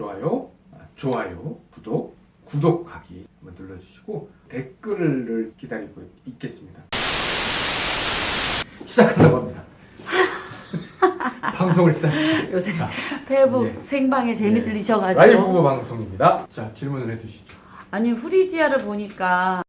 좋아요, 아, 좋아요, 구독, 구독하기 한번 눌러주시고 댓글을 기다리고 있겠습니다. 시작하려고 합니다. 방송을 시작. 요새 자, 페이북 예. 생방에 재미 예. 들리셔가지고 라이브 방송입니다. 자, 질문을 해주시죠. 아니 후리지아를 보니까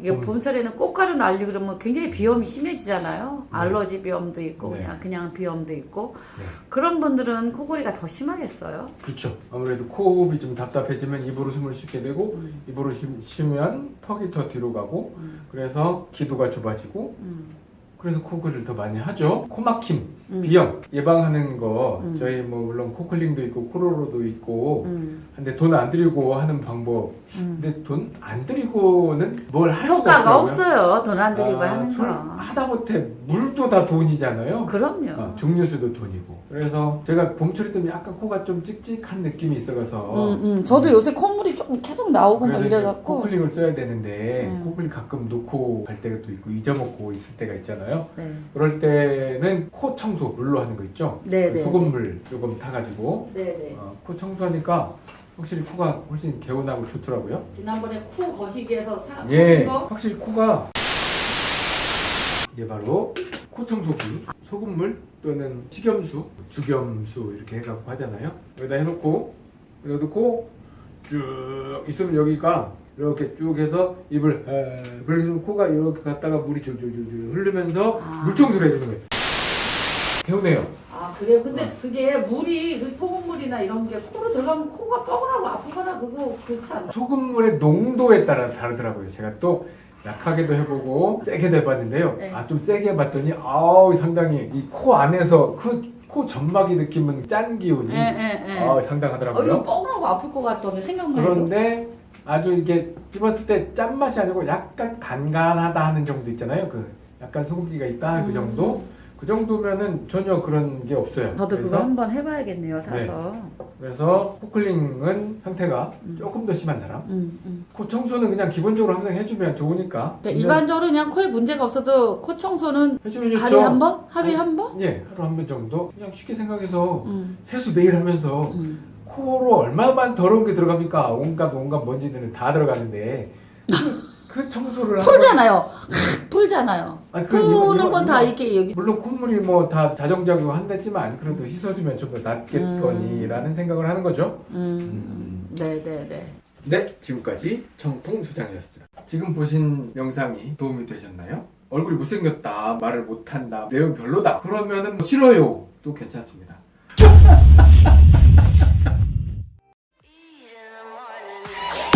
이게 음. 봄철에는 꽃가루 날리 그러면 굉장히 비염이 심해지잖아요. 네. 알러지 비염도 있고 네. 그냥 그냥 비염도 있고 네. 그런 분들은 코골이가 더 심하겠어요. 그렇죠. 아무래도 코흡이 좀 답답해지면 입으로 숨을 쉬게 되고 음, 입으로 쉬- 쉬면 턱이 더 뒤로 가고 음, 그래서 기도가 좁아지고 음, 그래서 코골이를 더 많이 하죠. 코막힘, 음, 비염 예방하는 거 음. 저희 뭐 물론 코클링도 있고 코로로도 있고 음, 근데 돈 안 들이고 하는 방법 음. 근데 돈 안 들이고는 뭘할 수가 효과가. 없어요. 돈 안 들이고 아, 하는 술 거. 하다못해 물도 다 돈이잖아요. 그럼요. 어, 증류수도 돈이고 그래서 제가 봄철이 되면 약간 코가 좀 찍찍한 느낌이 있어서 음, 음. 저도 요새 콧물이 조금 계속 나오고 막 이래갖고 코클링을 써야 되는데 음. 코클링 가끔 놓고 갈 때가 또 있고 잊어먹고 있을 때가 있잖아요 네. 그럴 때는 코 청소 물로 하는 거 있죠 네, 네. 소금물 조금 타가지고 네네. 어, 코 청소하니까 확실히 코가 훨씬 개운하고 좋더라고요 지난번에 쿠 거시기에서 사, 예 거? 확실히 코가 이게 바로 코 청소기 소금물 또는 식염수 주겸수 이렇게 해갖고 하잖아요 여기다 해놓고 여기다 놓고 쭉 있으면 여기가 이렇게 쭉 해서 입을 에, 그래서 코가 이렇게 갔다가 물이 줄줄줄줄 흐르면서 아. 물 청소를 해주는 거예요 개운해요 아 그래요? 근데 어. 그게 물이 그 소금물이나 이런 게 코로 들어가면 코가 뻐근하고 아프거나 그거 그렇지 않나? 소금물의 농도에 따라 다르더라고요. 제가 또 약하게도 해보고 세게도 해봤는데요. 네. 아좀 세게 해봤더니 아우 상당히 이 코 안에서 그 코 점막이 느끼는 짠 기운이 예예예. 아 어, 이거 상당하더라고요. 뻐근하고 아플 것 같던데 생각만 해도. 그런데 아주 이게 씹었을 때 짠맛이 아니고 약간 간간하다 하는 정도 있잖아요. 그 약간 소금기가 있다 그 정도. 그 정도면은 전혀 그런 게 없어요. 음. 저도 그거 한번 해봐야겠네요 사서. 그래서 코클링은 상태가 음. 조금 더 심한 사람. 음, 음. 코 청소는 그냥 기본적으로 항상 해주면 좋으니까. 그러니까 일반적으로 그냥 코에 문제가 없어도 코 청소는. 하루에 한 번? 하루에 어. 한 번? 예, 하루 한 번 정도. 그냥 쉽게 생각해서 음, 세수 매일 하면서 음. 코로 얼마만 더러운 게 들어갑니까? 온갖 온갖 먼지들은 다 들어가는데 그 청소를 풀잖아요. 풀잖아요. 아니, 그 푸는 건 다 이렇게 여기 물론 콧물이 뭐 다 자정작용 한댔지만 그래도 씻어주면 좀 더 낫겠거니라는 음. 생각을 하는 거죠. 음. 음. 네, 네, 네. 네, 지금까지 청풍 소장이었습니다. 지금 보신 영상이 도움이 되셨나요? 얼굴이 못생겼다, 말을 못한다, 내용 별로다. 그러면은 뭐 싫어요. 또 괜찮습니다.